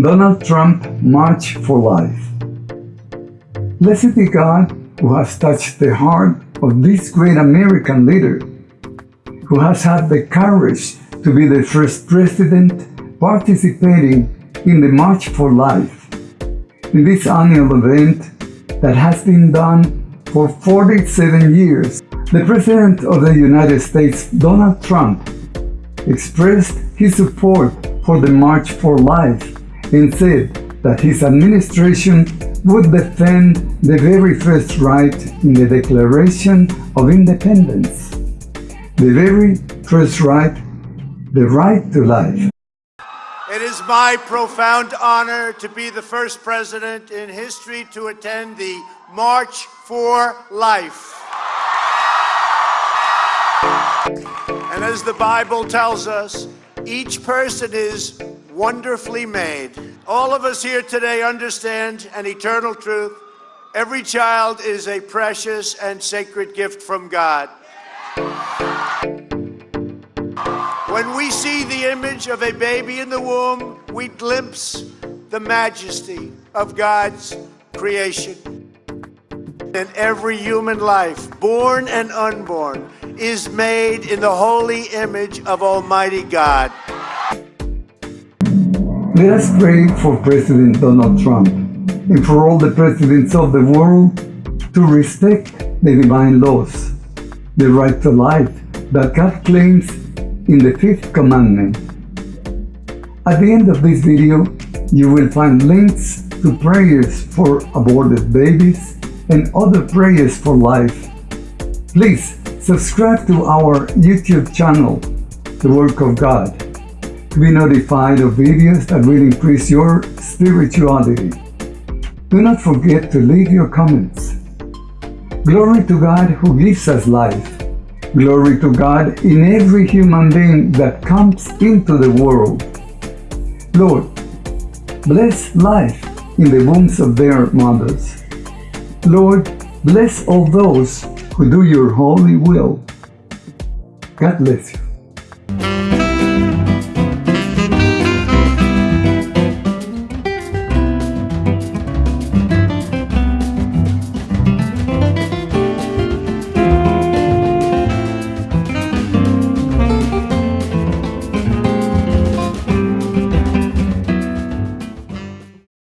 Donald Trump March for Life. Blessed be God who has touched the heart of this great American leader, who has had the courage to be the first president participating in the March for Life, in this annual event that has been done for 47 years. The President of the United States, Donald Trump, expressed his support for the March for Life and said that his administration would defend the very first right in the Declaration of Independence, the very first right, the right to life. It is my profound honor to be the first president in history to attend the March for Life. And as the Bible tells us, each person is wonderfully made. All of us here today understand an eternal truth. Every child is a precious and sacred gift from God. When we see the image of a baby in the womb, we glimpse the majesty of God's creation. And every human life, born and unborn, is made in the holy image of Almighty God. Let us pray for President Donald Trump and for all the presidents of the world to respect the divine laws, the right to life that God claims in the fifth commandment. At the end of this video, you will find links to prayers for aborted babies and other prayers for life. Please subscribe to our YouTube channel, The Work of God to be notified of videos that will increase your spirituality. Do not forget to leave your comments. Glory to God who gives us life. Glory to God in every human being that comes into the world. Lord, bless life in the wombs of their mothers. Lord, bless all those who do your holy will. God bless you.